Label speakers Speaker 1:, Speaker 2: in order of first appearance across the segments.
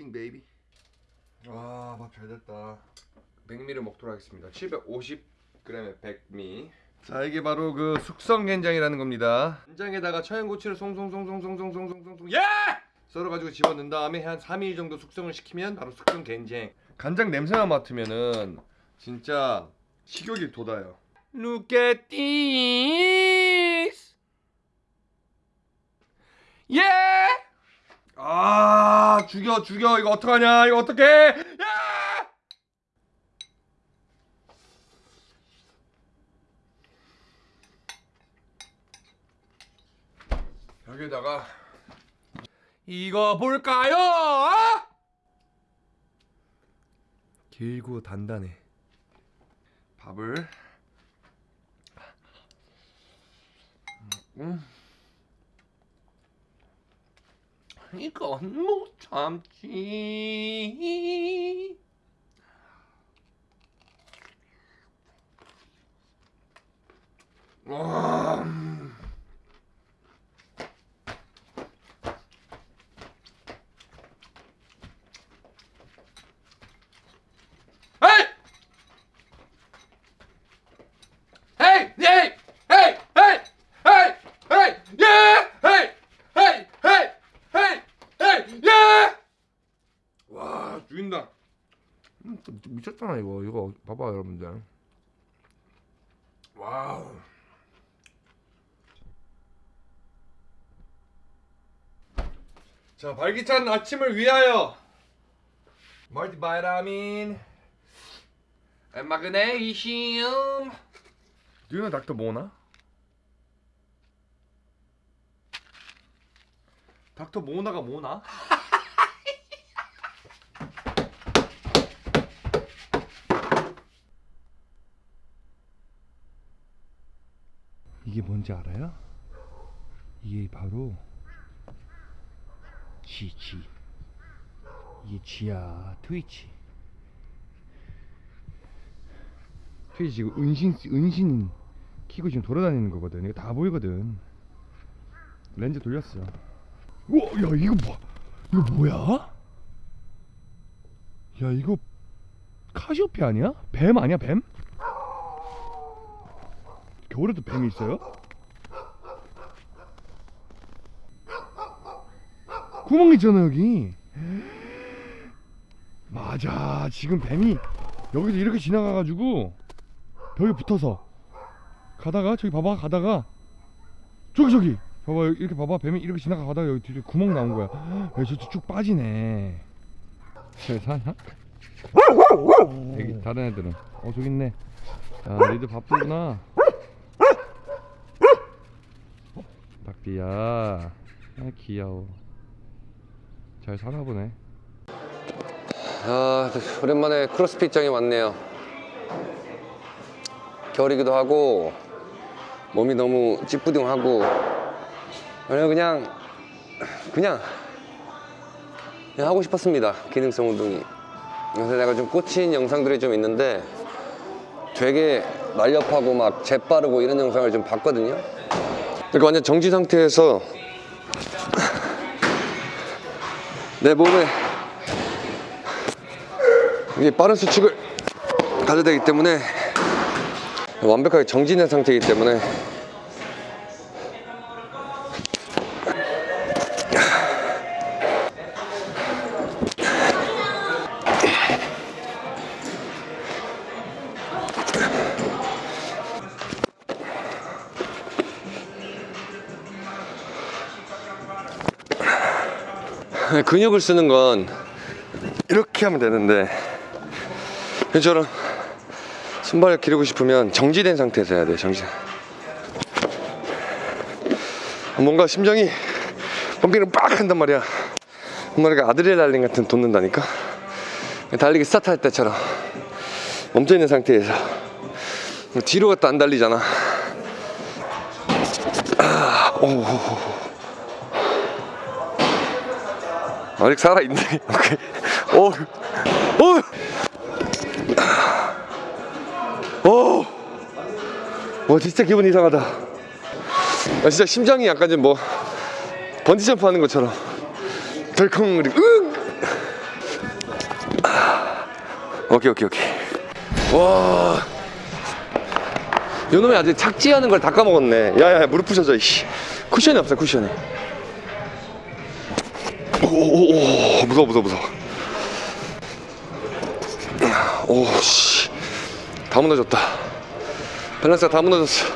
Speaker 1: This is horse king baby. 아, 밥잘 됐다. 백미를 먹도록 하겠습니다. 750g의 백미. 자, 이게 바로 그 숙성 된장이라는 겁니다. 된장에다가 청양고추를 송송송송송송송송송 예! 썰어가지고 집어넣은 다음에 한 3일 정도 숙성을 시키면 바로 숙성 된장. 간장 냄새만 맡으면은 진짜 식욕이 돋아요.
Speaker 2: Look at this! Yeah!
Speaker 1: 아, 죽여 죽여 이거 어떡하냐? 이거 어떡해? 야! 여기다가
Speaker 2: 이거 볼까요?
Speaker 1: 길고 단단해. 밥을 음.
Speaker 2: 이건 못 참지.
Speaker 1: 와. 음.
Speaker 2: 헤이! hey! hey! hey! hey! hey! hey! 예! hey! hey! hey! hey! hey! 예!
Speaker 1: 와, 죽인다. 음, 또 미쳤잖아 이거. 이거 봐봐 여러분들. wow. 자, 발기찬 아침을 위하여 multivitamin
Speaker 2: 마그네슘
Speaker 1: Do Dr. 모나? 닥터 모나가 뭐나? 이게 뭔지 알아요? 이게 바로 지, 지. 이게 지야, 트위치. 트위치 지금 은신, 은신 키고 지금 돌아다니는 거거든. 이거 다 보이거든. 렌즈 돌렸어. 우와, 야, 이거 뭐, 이거 뭐야? 야, 이거 카시오페 아니야? 뱀 아니야, 뱀? 겨울에도 뱀이 있어요? 구멍 있잖아 여기. 맞아 지금 뱀이 여기서 이렇게 지나가가지고 벽에 붙어서 가다가 저기 봐봐 가다가. 저기 저기. 봐봐 이렇게 봐봐. 뱀이 이렇게 지나가 가다가 여기 뒤에 구멍 나온 거야. 여기 저쭉 빠지네. 잘 사냐? 여기 다른 애들은. 어 저기 있네. 아 니들 바쁘구나 닭띠야 아 귀여워 잘 사나 보네
Speaker 3: 아, 오랜만에 크로스핏장에 왔네요. 겨울이기도 하고 몸이 너무 찌뿌둥하고 그냥 그냥 그냥 하고 싶었습니다. 기능성 운동이. 그래서 내가 좀 꽂힌 영상들이 좀 있는데 되게 날렵하고 막 재빠르고 이런 영상을 좀 봤거든요. 그러니까 완전 정지 상태에서 내 몸에 이게 빠른 수축을 가져야 되기 때문에 완벽하게 정진된 상태이기 때문에 근육을 쓰는 건 이렇게 하면 되는데 저처럼 손발을 기르고 싶으면 정지된 상태에서 해야 돼 정지. 뭔가 심장이 펌핑을 빡 한단 말이야. 뭔가 아드레날린 같은 돋는다니까? 달리기 스타트 할 때처럼 멈춰있는 상태에서 뒤로 갔다 안 달리잖아. 아, 오. 아직 살아있네. 오케이. 오, 오. 오, 와 진짜 기분 이상하다. 아, 진짜 심장이 약간 좀 뭐 번지 점프 하는 것처럼. 덜컹 그리고 으. 오케이 오케이 오케이. 와. 요놈이 아직 착지하는 걸 다 까먹었네. 야야 무릎 부셔져 이씨. 쿠션이 없어 쿠션이 오오오 무서워 무서워 무서워. 오씨. 다 무너졌다. 밸런스가 다 무너졌어.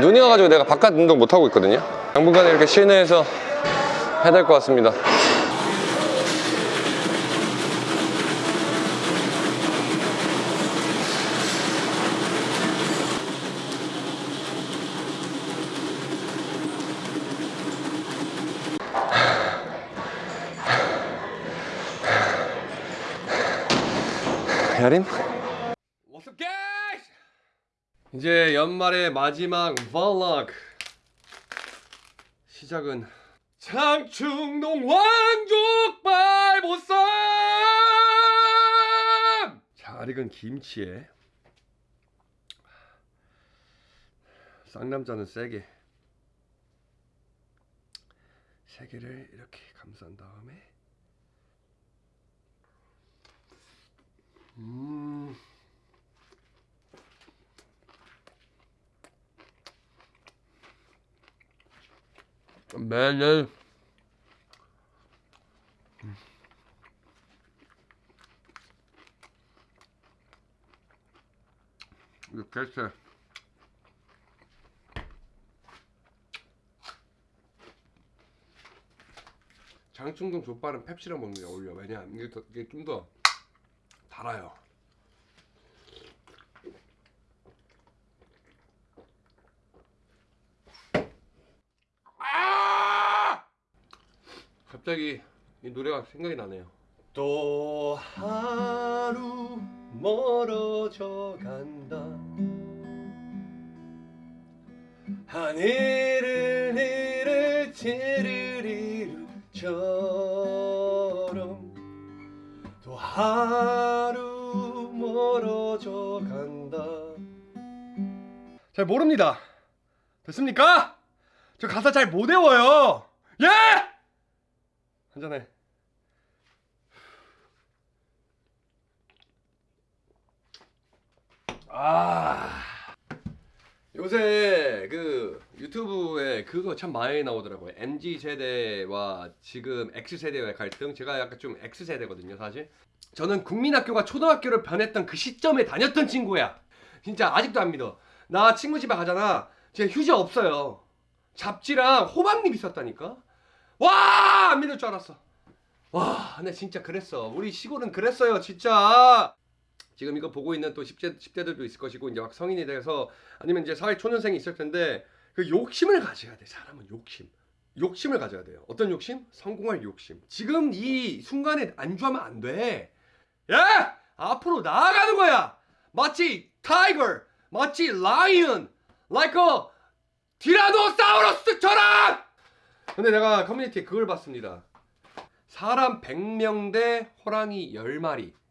Speaker 3: 눈이 와가지고 내가 바깥 운동 못하고 있거든요. 당분간은 이렇게 실내에서 해야 될 것 같습니다 야림?
Speaker 1: What's? 이제 연말의 마지막 vlog 시작은 장충동 왕족발 보쌈 잘 익은 김치에 쌍남자는 세게 세 개를 이렇게 감싼 다음에 음. 매일 이거 개쎄 장충동 족발은 펩시랑 먹는 게 어울려. 왜냐 이게, 더- 이게 좀 더 달아요 아! 갑자기 이 노래가 생각이 나네요. 또 하루 멀어져 간다. 하늘을 내를 제르리루처럼 또 하루 멀어져 간다. 잘 모릅니다. 됐습니까? 저 가사 잘 못 외워요. 예! 한잔해. 아. 요새 그 유튜브에 그거 참 많이 나오더라고요. MZ 세대와 지금 X 세대의 갈등. 제가 약간 좀 X 세대거든요, 사실. 저는 국민학교가 초등학교를 변했던 그 시점에 다녔던 친구야. 진짜 아직도 안 믿어. 나 친구 집에 가잖아. 제 휴지 없어요. 잡지랑 호박잎 있었다니까. 와, 안 믿을 줄 알았어. 와, 근데 진짜 그랬어. 우리 시골은 그랬어요, 진짜. 지금 이거 보고 있는 또 10대, 10대들도 있을 것이고 이제 막 성인이 돼서 아니면 이제 사회 초년생이 있을 텐데 그 욕심을 가져야 돼. 사람은 욕심. 욕심을 가져야 돼요. 어떤 욕심? 성공할 욕심. 지금 이 순간에 안주하면 안 돼. 야! 앞으로 나아가는 거야. 마치 tiger, 마치 lion, like a 티라노사우루스처럼! 근데 내가 커뮤니티에 그걸 봤습니다. 사람 100명 대 호랑이 10마리.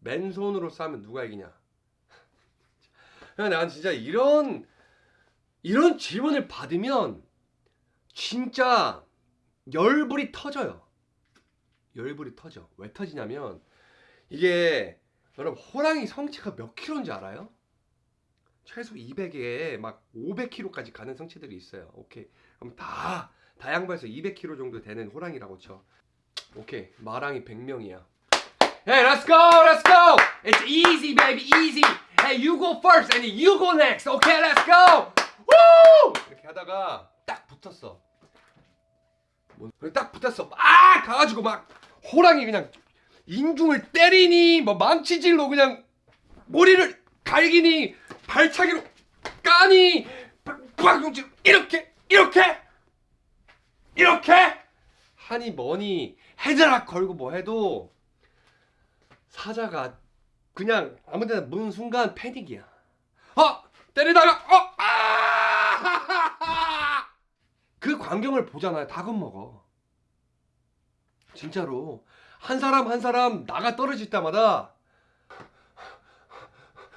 Speaker 1: 맨손으로 싸면 누가 이기냐? 난 진짜 이런 이런 질문을 받으면 진짜 열불이 터져요. 열불이 터져. 왜 터지냐면 이게 여러분 호랑이 성체가 몇 킬로인지 알아요? 최소 200에 막 500kg까지 가는 성체들이 있어요. 오케이. 그럼 다 다양반에서 200kg 정도 되는 호랑이라고 쳐. 오케이. 마랑이 100명이야. Hey, let's go, let's go. It's easy, baby, easy. Hey, you go first, and you go next. Okay, let's go. Woo! 이렇게 하다가 딱 붙었어. 뭔- 딱 붙었어. 막 가가지고 막 호랑이 그냥 인중을 때리니, 뭐 망치질로 그냥 머리를 갈기니, 발차기로 까니, 박용질 이렇게, 이렇게, 이렇게 하니 뭐니 헤드락 걸고 뭐 해도 사자가 그냥 아무데나 무는 순간 패닉이야. 어 때리다가 어 아! 그 광경을 보잖아요. 다 겁먹어. 진짜로 한 사람 한 사람 나가 떨어질 때마다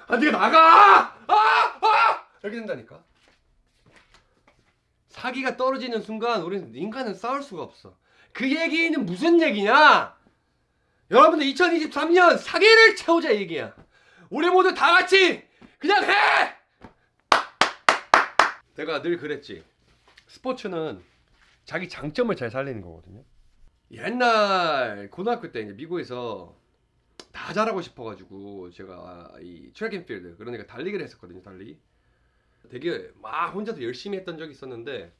Speaker 1: 아 네가 나가 아! 아! 이렇게 된다니까. 사기가 떨어지는 순간 우리는 인간은 싸울 수가 없어. 그 얘기는 무슨 얘기냐? 여러분들 2023년 사기를 채우자 얘기야. 우리 모두 다 같이 그냥 해! 내가 늘 그랬지. 스포츠는 자기 장점을 잘 살리는 거거든요. 옛날 고등학교 때 이제 미국에서 다 잘하고 싶어가지고 제가 이 트랙앤필드 그러니까 달리기를 했었거든요. 달리기. 되게 막 혼자서 열심히 했던 적이 있었는데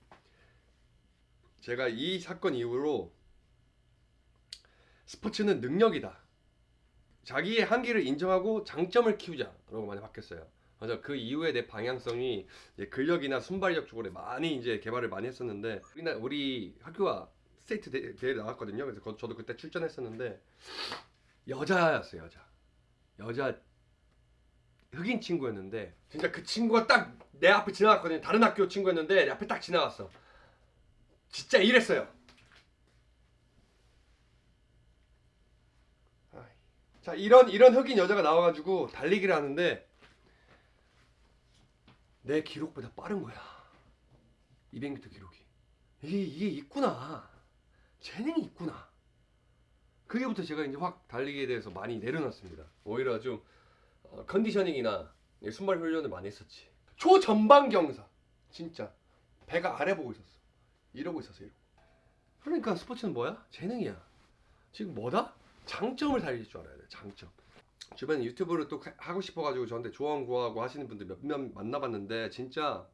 Speaker 1: 제가 이 사건 이후로 스포츠는 능력이다. 자기의 한계를 인정하고 장점을 키우자라고 많이 바뀌었어요. 맞아 그 이후에 내 방향성이 근력이나 순발력 쪽으로 많이 이제 개발을 많이 했었는데 우리나 우리 학교가 스테이트 대, 대회 나갔거든요. 그래서 거- 저도 그때 출전했었는데 여자였어요 여자 여자 흑인 친구였는데 진짜 그 친구가 딱 내 앞에 지나갔거든요. 다른 학교 친구였는데 내 앞에 딱 지나갔어. 진짜 이랬어요. 아이. 자 이런 이런 흑인 여자가 나와가지고 달리기를 하는데 내 기록보다 빠른 거야. 200m 기록이. 이게 이게 있구나. 재능이 있구나. 그게부터 제가 이제 확 달리기에 대해서 많이 내려놨습니다. 오히려 좀 어, 컨디셔닝이나 이 순발 훈련을 많이 했었지. 초전방 경사. 진짜 배가 아래 보고 있었어. 이러고 있었어. 이러고. 그러니까 스포츠는 뭐야? 재능이야. 지금 뭐다? 장점을 살릴 줄 알아야 돼. 장점. 주변에 유튜브를 또 하- 하고 싶어가지고 저한테 조언 구하고 하시는 분들 몇명 만나봤는데 진짜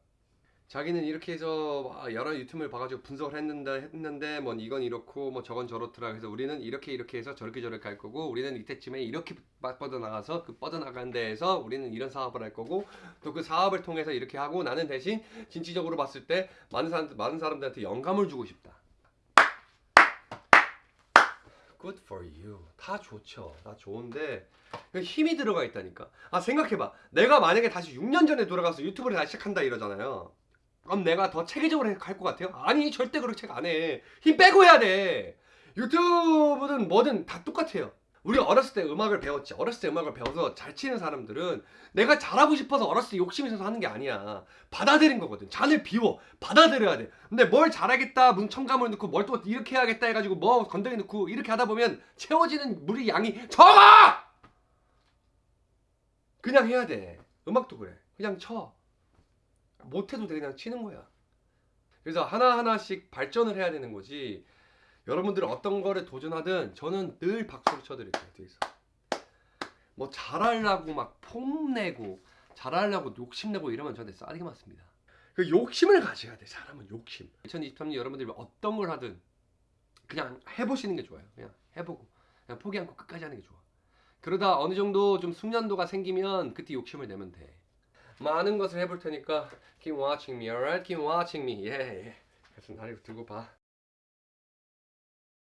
Speaker 1: 자기는 이렇게 해서 막 여러 유튜브를 봐가지고 분석을 했는데 했는데 뭐 이건 이렇고 뭐 저건 저렇더라 그래서 우리는 이렇게 이렇게 해서 저렇게 저렇게 할 거고 우리는 이때쯤에 이렇게 막 뻗어나가서 그 뻗어나간 데에서 우리는 이런 사업을 할 거고 또 그 사업을 통해서 이렇게 하고 나는 대신 진취적으로 봤을 때 많은 사람 많은 사람들한테 영감을 주고 싶다. Good for you. 다 좋죠. 다 좋은데 힘이 들어가 있다니까. 아 생각해봐. 내가 만약에 다시 6년 전에 돌아가서 유튜브를 다시 시작한다 이러잖아요. 그럼 내가 더 체계적으로 할것 같아요? 아니 절대 그렇게 안 해. 힘 빼고 해야 돼. 유튜브든 뭐든 다 똑같아요. 우리 어렸을 때 음악을 배웠지. 어렸을 때 음악을 배워서 잘 치는 사람들은 내가 잘하고 싶어서 어렸을 때 욕심이 있어서 하는 게 아니야. 받아들인 거거든. 잔을 비워. 받아들여야 돼. 근데 뭘 잘하겠다, 문 첨가물 넣고 뭘 또 이렇게 해야겠다 해가지고 뭐 건더기 넣고 이렇게 하다 보면 채워지는 물의 양이 적어! 그냥 해야 돼. 음악도 그래. 그냥 쳐. 못해도 돼. 그냥 치는 거야. 그래서 하나하나씩 발전을 해야 되는 거지. 여러분들은 어떤 거를 도전하든 저는 늘 박수를 쳐드릴게요. 뒤에서. 뭐 잘하려고 막 폼내고 잘하려고 욕심내고 이러면 저한테 싸대기 맞습니다. 그 욕심을 가져야 돼. 사람은 욕심. 2023년 여러분들이 어떤 걸 하든 그냥 해보시는 게 좋아요. 그냥 해보고 그냥 포기 않고 끝까지 하는 게 좋아. 그러다 어느 정도 좀 숙련도가 생기면 그때 욕심을 내면 돼. 많은 것을 해볼 테니까 keep watching me, alright? Keep watching me. 예, 예. 그래서 나를 들고 봐.